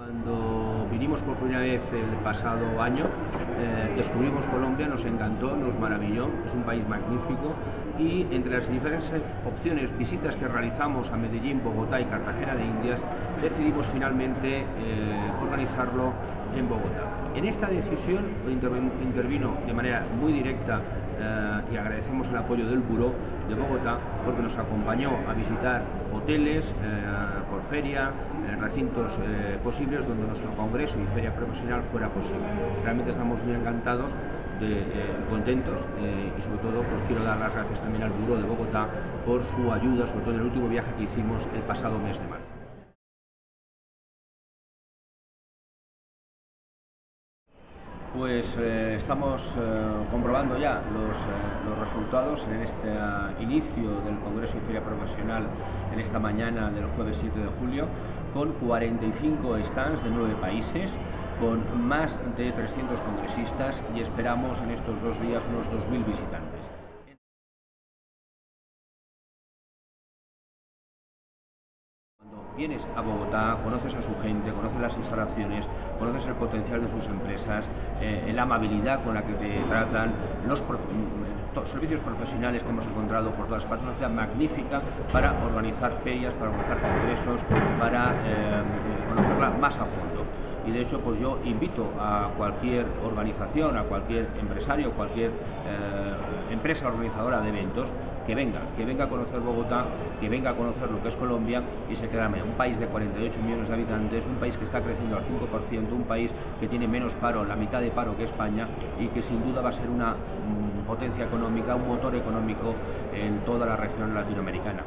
Cuando vinimos por primera vez el pasado año, eh, descubrimos Colombia, nos encantó, nos maravilló, es un país magnífico y entre las diferentes opciones, visitas que realizamos a Medellín, Bogotá y Cartagena de Indias, decidimos finalmente eh, organizarlo en Bogotá. En esta decisión intervino de manera muy directa eh, y agradecemos el apoyo del Buró de Bogotá porque nos acompañó a visitar hoteles eh, por feria, eh, recintos posibles donde nuestro congreso y feria profesional fuera posible. Realmente estamos muy encantados de, contentos y sobre todo pues quiero dar las gracias también al Buró de Bogotá por su ayuda, sobre todo en el último viaje que hicimos el pasado mes de marzo. Pues eh, estamos eh, comprobando ya los, eh, los, resultados en este inicio del Congreso y Feria Profesional en esta mañana del jueves 7 de julio con 45 stands de 9 países, con más de 300 congresistas y esperamos en estos dos días unos 2.000 visitantes. Vienes a Bogotá, conoces a su gente, conoces las instalaciones, conoces el potencial de sus empresas, eh, la amabilidad con la que te tratan, los mm, servicios profesionales que hemos encontrado por todas partes, una ciudad magnífica para organizar ferias, para organizar congresos, para eh, conocerla más a fondo. Y de hecho pues yo invito a cualquier organización, a cualquier empresario, cualquier eh, empresa organizadora de eventos que venga, que venga a conocer Bogotá, que venga a conocer lo que es Colombia y se queda un país de 48 millones de habitantes, un país que está creciendo al 5%, un país que tiene menos paro, la mitad de paro que España y que sin duda va a ser una mm, potencia económica, un motor económico en toda la región latinoamericana.